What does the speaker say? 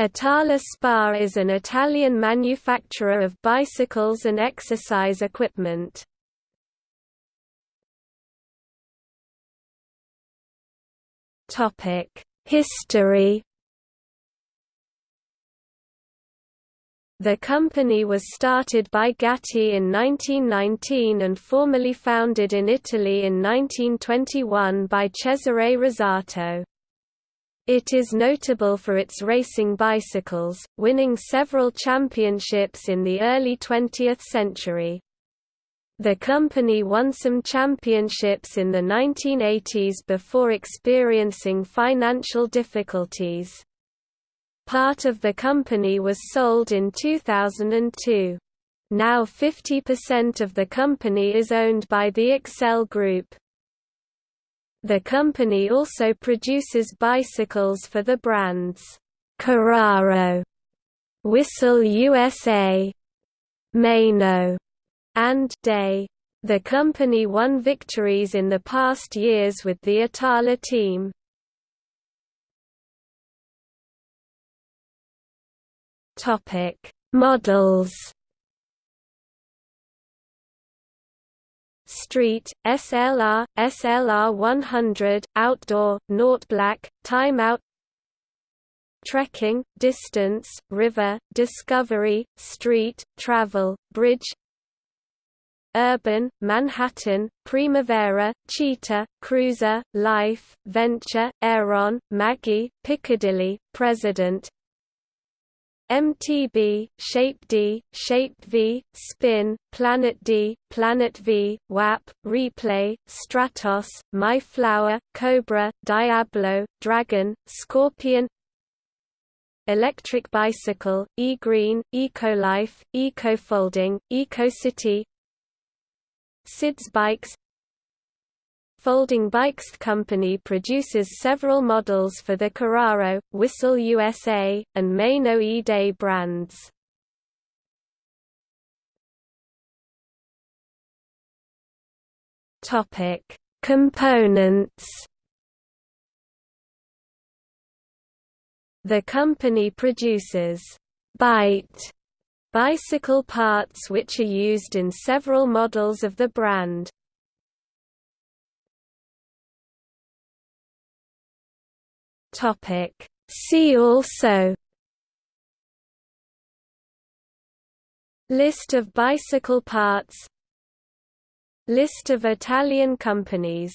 Itala SPA is an Italian manufacturer of bicycles and exercise equipment. History The company was started by Gatti in 1919 and formally founded in Italy in 1921 by Cesare Rosato. It is notable for its racing bicycles, winning several championships in the early 20th century. The company won some championships in the 1980s before experiencing financial difficulties. Part of the company was sold in 2002. Now 50% of the company is owned by the Accell Group. The company also produces bicycles for the brands Carraro, Whistle USA, Maino, and Day. The company won victories in the past years with the Itala team. Topic: Models. Street, SLR, SLR 100, Outdoor, Naught Black, Time Out. Trekking, Distance, River, Discovery, Street, Travel, Bridge. Urban, Manhattan, Primavera, Cheetah, Cruiser, Life, Venture, Aeron, Maggie, Piccadilly, President MTB, Shape D, Shape V, Spin, Planet D, Planet V, WAP, Replay, Stratos, My Flower, Cobra, Diablo, Dragon, Scorpion. Electric Bicycle, E-Green, EcoLife, EcoFolding, EcoCity. SIDS Bikes Folding Bikes Company produces several models for the Carraro, Whistle USA, and Maino E-Day brands. Components. The company produces Bite bicycle parts which are used in several models of the brand. Topic. See also List of bicycle parts List of Italian companies